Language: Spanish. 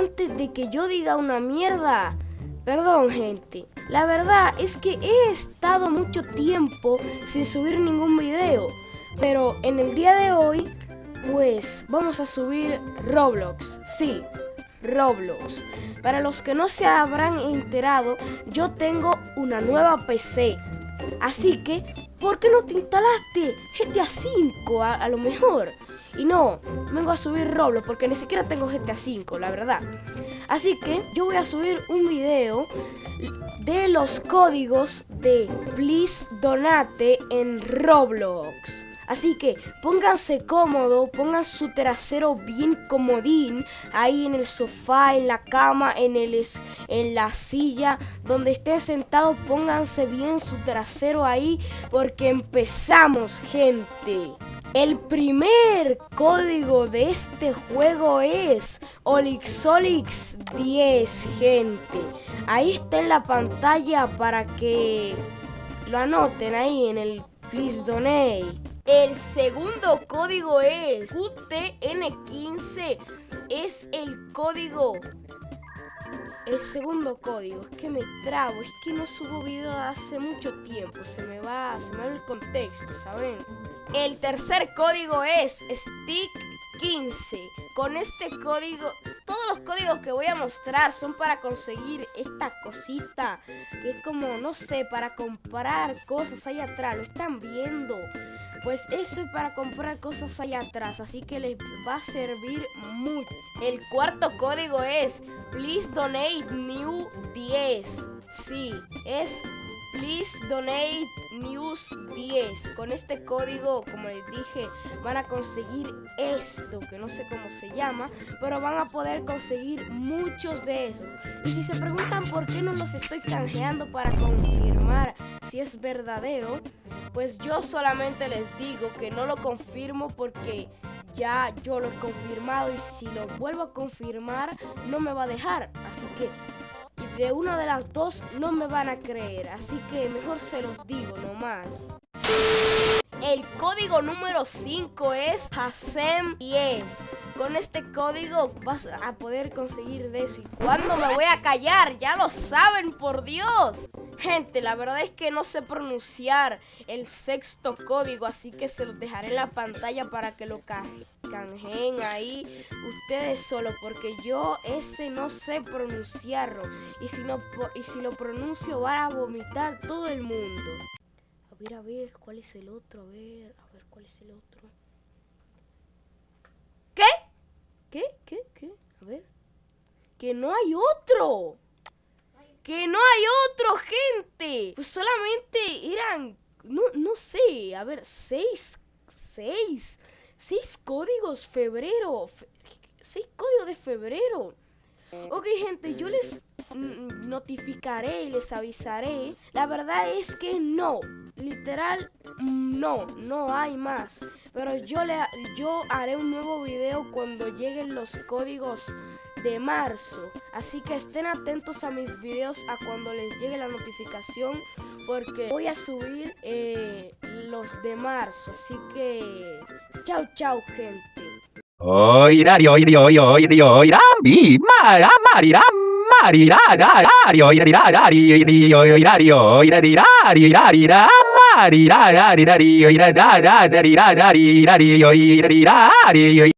antes de que yo diga una mierda. Perdón, gente. La verdad es que he estado mucho tiempo sin subir ningún video. Pero en el día de hoy, pues vamos a subir Roblox. Sí, Roblox. Para los que no se habrán enterado, yo tengo una nueva PC. Así que, ¿por qué no te instalaste GTA V a, a lo mejor? Y no, vengo a subir Roblox porque ni siquiera tengo GTA V, la verdad. Así que yo voy a subir un video de los códigos de Please Donate en Roblox. Así que pónganse cómodo, pongan su trasero bien comodín ahí en el sofá, en la cama, en, el, en la silla, donde estén sentados, pónganse bien su trasero ahí porque empezamos, gente. El primer código de este juego es Olixolix 10, gente. Ahí está en la pantalla para que lo anoten ahí en el Please Donate. El segundo código es QTN15. Es el código el segundo código, es que me trabo, es que no subo video hace mucho tiempo, se me va, se me va el contexto, ¿saben? El tercer código es Stick15. Con este código, todos los códigos que voy a mostrar son para conseguir esta cosita, que es como, no sé, para comprar cosas ahí atrás, lo están viendo. Pues esto es para comprar cosas allá atrás, así que les va a servir mucho. El cuarto código es Please Donate New 10. Sí, es Please Donate News 10. Con este código, como les dije, van a conseguir esto, que no sé cómo se llama, pero van a poder conseguir muchos de esos. Y si se preguntan por qué no los estoy canjeando para confirmar si es verdadero, pues yo solamente les digo que no lo confirmo porque ya yo lo he confirmado y si lo vuelvo a confirmar no me va a dejar. Así que de una de las dos no me van a creer. Así que mejor se los digo nomás. El código número 5 es HASEM10. Con este código vas a poder conseguir de eso. ¿Y cuándo me voy a callar? Ya lo saben, por Dios. Gente, la verdad es que no sé pronunciar el sexto código, así que se los dejaré en la pantalla para que lo canjeen ahí ustedes solo, porque yo ese no sé pronunciarlo. Y si, no, y si lo pronuncio van a vomitar todo el mundo. Ver, a ver, ¿cuál es el otro? A ver, a ver, ¿cuál es el otro? ¿Qué? ¿Qué? ¿Qué? ¿Qué? A ver. Que no hay otro que no hay otro, gente. Pues solamente eran, no, no sé, a ver, seis, seis, seis códigos febrero, seis códigos de febrero. Ok, gente, yo les notificaré y les avisaré. La verdad es que no, literal, no, no hay más. Pero yo, le, yo haré un nuevo video cuando lleguen los códigos de marzo. Así que estén atentos a mis videos a cuando les llegue la notificación porque voy a subir eh, los de marzo. Así que chao, chao, gente. ラリラララリオイラリララリリオイラリオイラリラリラリラリララリラリオイラララリララリラリオイラリラリオイ